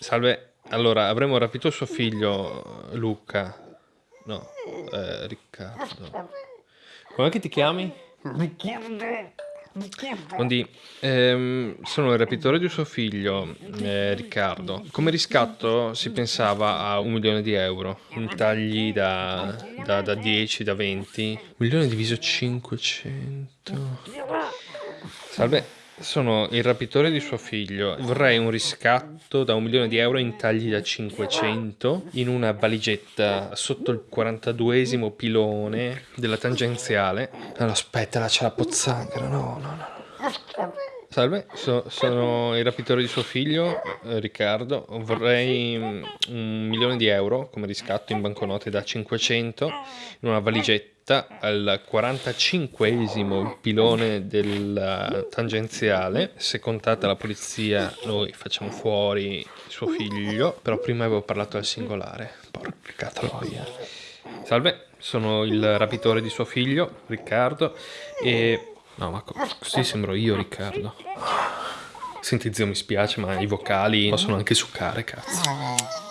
Salve, allora avremmo rapito suo figlio Luca. No, eh, Riccardo. Com'è che ti chiami? Quindi, ehm, sono il rapitore di suo figlio, eh, Riccardo. Come riscatto si pensava a un milione di euro, in tagli da, da, da 10, da 20. Un milione diviso 500. Salve, sono il rapitore di suo figlio. Vorrei un riscatto da un milione di euro in tagli da 500 in una valigetta sotto il 42esimo pilone della tangenziale. Allora, aspetta, là c'è la pozzanghera. No, no, no. Salve, so, sono il rapitore di suo figlio, eh, Riccardo. Vorrei mm, un milione di euro come riscatto in banconote da 500 in una valigetta al 45esimo pilone del tangenziale. Se contata la polizia, noi facciamo fuori suo figlio. Però prima avevo parlato al singolare. Porca troia. Salve, sono il rapitore di suo figlio, Riccardo. E. No, ma così sembro io, Riccardo. Senti, zio, mi spiace, ma i vocali possono anche succare, cazzo.